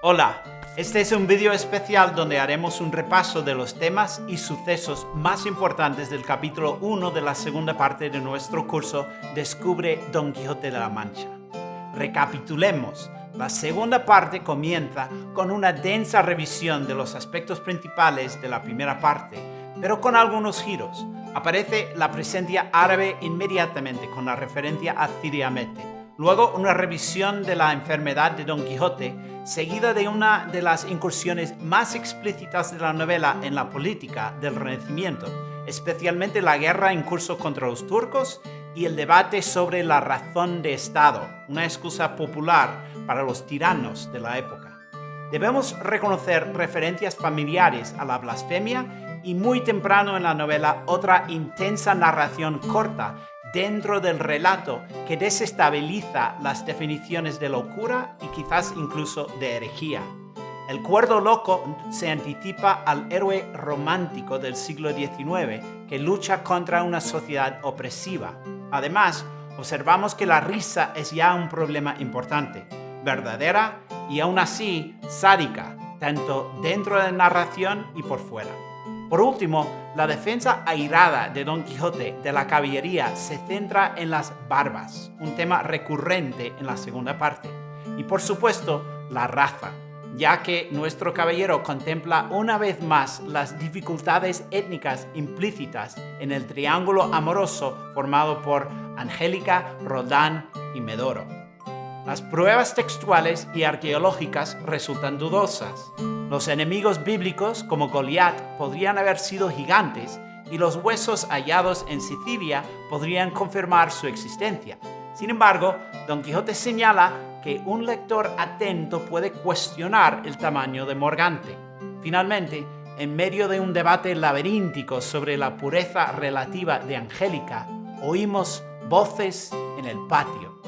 Hola, este es un vídeo especial donde haremos un repaso de los temas y sucesos más importantes del capítulo 1 de la segunda parte de nuestro curso Descubre Don Quijote de la Mancha. Recapitulemos. La segunda parte comienza con una densa revisión de los aspectos principales de la primera parte, pero con algunos giros. Aparece la presencia árabe inmediatamente con la referencia a Ciriamete Luego una revisión de la enfermedad de Don Quijote, seguida de una de las incursiones más explícitas de la novela en la política del Renacimiento, especialmente la guerra en curso contra los turcos y el debate sobre la razón de Estado, una excusa popular para los tiranos de la época. Debemos reconocer referencias familiares a la blasfemia y muy temprano en la novela otra intensa narración corta dentro del relato que desestabiliza las definiciones de locura y quizás incluso de herejía. El cuerdo loco se anticipa al héroe romántico del siglo XIX que lucha contra una sociedad opresiva. Además, observamos que la risa es ya un problema importante, verdadera y aún así sádica, tanto dentro de la narración y por fuera. Por último, la defensa airada de Don Quijote de la caballería se centra en las barbas, un tema recurrente en la segunda parte. Y por supuesto, la raza, ya que nuestro caballero contempla una vez más las dificultades étnicas implícitas en el triángulo amoroso formado por Angélica, Roldán y Medoro. Las pruebas textuales y arqueológicas resultan dudosas. Los enemigos bíblicos, como Goliat, podrían haber sido gigantes y los huesos hallados en Sicilia podrían confirmar su existencia. Sin embargo, Don Quijote señala que un lector atento puede cuestionar el tamaño de Morgante. Finalmente, en medio de un debate laberíntico sobre la pureza relativa de Angélica, oímos voces en el patio.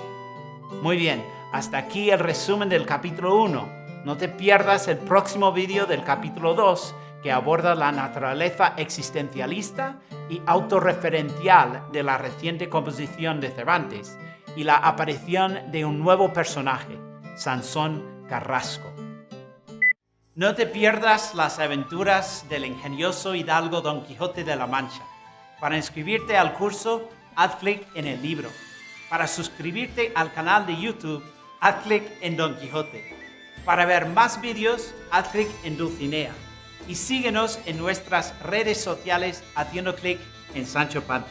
Muy bien, hasta aquí el resumen del capítulo 1. No te pierdas el próximo vídeo del capítulo 2 que aborda la naturaleza existencialista y autorreferencial de la reciente composición de Cervantes y la aparición de un nuevo personaje, Sansón Carrasco. No te pierdas las aventuras del ingenioso hidalgo Don Quijote de la Mancha. Para inscribirte al curso, haz clic en el libro. Para suscribirte al canal de YouTube, haz clic en Don Quijote. Para ver más vídeos, haz clic en Dulcinea. Y síguenos en nuestras redes sociales haciendo clic en Sancho Panza.